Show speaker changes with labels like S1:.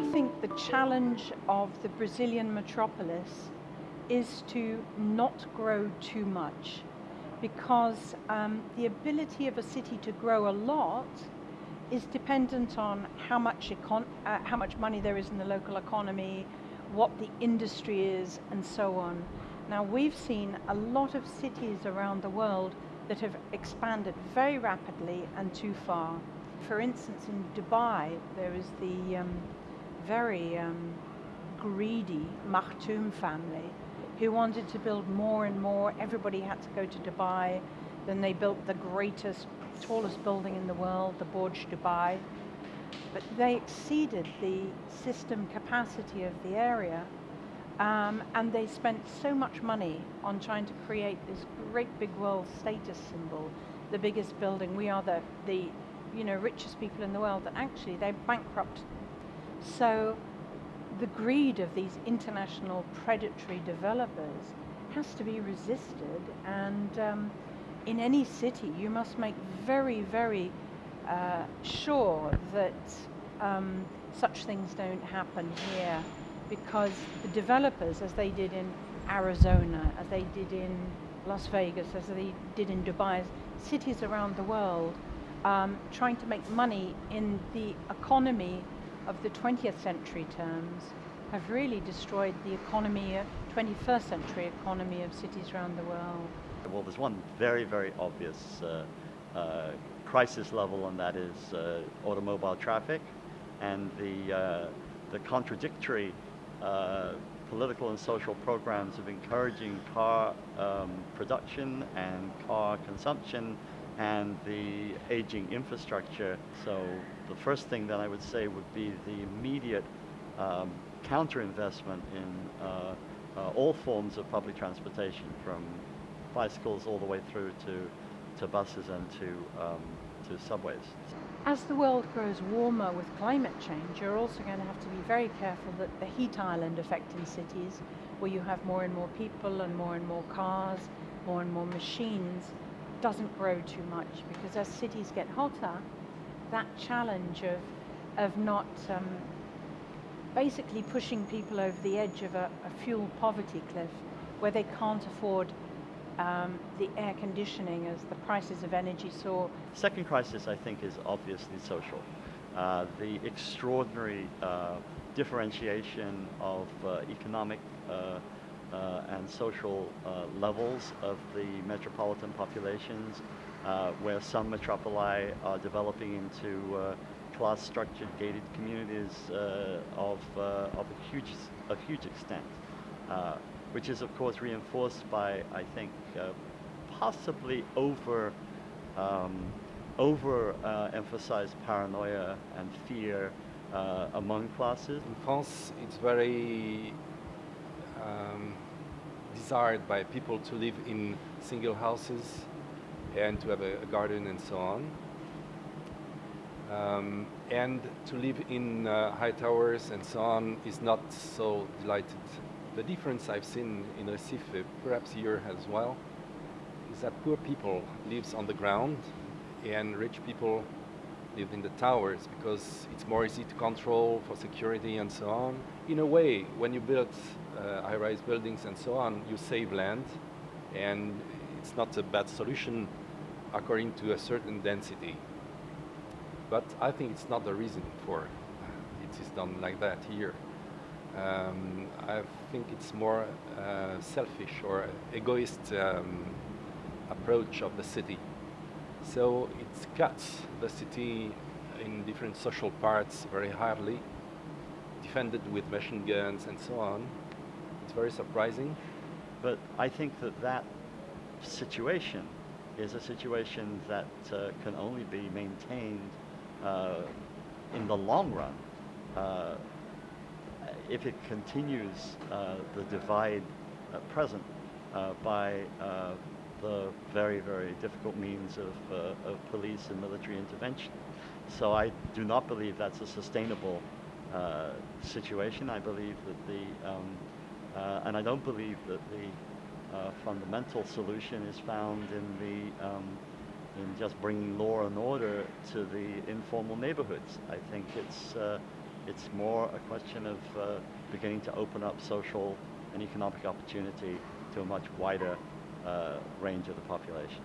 S1: think the challenge of the Brazilian metropolis is to not grow too much because um, the ability of a city to grow a lot is dependent on how much, econ- uh, how much money there is in the local economy, what the industry is, and so on. Now, we've seen a lot of cities around the world that have expanded very rapidly and too far. For instance, in Dubai, there is the um, very um, greedy Maktoum family who wanted to build more and more. Everybody had to go to Dubai. Then they built the greatest, tallest building in the world, the Burj Dubai. But they exceeded the system capacity of the area. Um, and they spent so much money on trying to create this great big world status symbol, the biggest building. We are the, the you know, richest people in the world that actually they're bankrupt. So the greed of these international predatory developers has to be resisted and um, in any city you must make very, very uh, sure that um, such things don't happen here because the developers, as they did in Arizona, as they did in Las Vegas, as they did in Dubai, cities around the world, um, trying to make money in the economy of the 20th century terms have really destroyed the economy, 21st uh, century economy of cities around the world.
S2: Well, there's one very, very obvious uh, uh, crisis level, and that is uh, automobile traffic and the, uh, the contradictory uh, political and social programs of encouraging car um, production and car consumption and the aging infrastructure. So the first thing that I would say would be the immediate um, counter-investment in uh, uh, all forms of public transportation, from bicycles all the way through to, to buses and to, um, to subways.
S1: As the world grows warmer with climate change, you're also going to have to be very careful that the heat island effect in cities, where you have more and more people and more and more cars, more and more machines, doesn't grow too much because as cities get hotter, that challenge of, of not um, basically pushing people over the edge of a, a fuel poverty cliff where they can't afford um, the air conditioning as the prices of energy soar.
S2: Second crisis, I think, is obviously social. Uh, the extraordinary uh, differentiation of uh, economic uh, and social uh, levels of the metropolitan populations, uh, where some metropoli are developing into uh, class structured gated communities uh, of, of a huge, of huge extent, which is of course reinforced by, I think, possibly over um, over uh, emphasized paranoia and fear uh, among classes.
S3: In France, it's very um, desired by people to live in single houses and to have a, a garden and so on. Um, and to live in uh, high towers and so on is not so delighted. The difference I've seen in Recife, perhaps here as well, is that poor people lives on the ground and rich people live in the towers because it's more easy to control for security and so on. In a way, when you build uh, high-rise buildings and so on, you save land, and it's not a bad solution according to a certain density. But I think it's not the reason for it is done like that here. Um, I think it's more uh, selfish or egoist um, approach of the city. So it cuts the city in different social parts very hardly, defended with machine guns and so on. It's very surprising.
S2: But I think that that situation is a situation that uh, can only be maintained uh, in the long run uh, if it continues uh, the divide at present uh, by uh, the very, very difficult means of, of police and military intervention. So I do not believe that's a sustainable uh, situation. I believe that the, um, uh, and I don't believe that the uh, fundamental solution is found in the, um, in just bringing law and order to the informal neighborhoods. I think it's, uh, It's more a question of uh, beginning to open up social and economic opportunity to a much wider range of the population.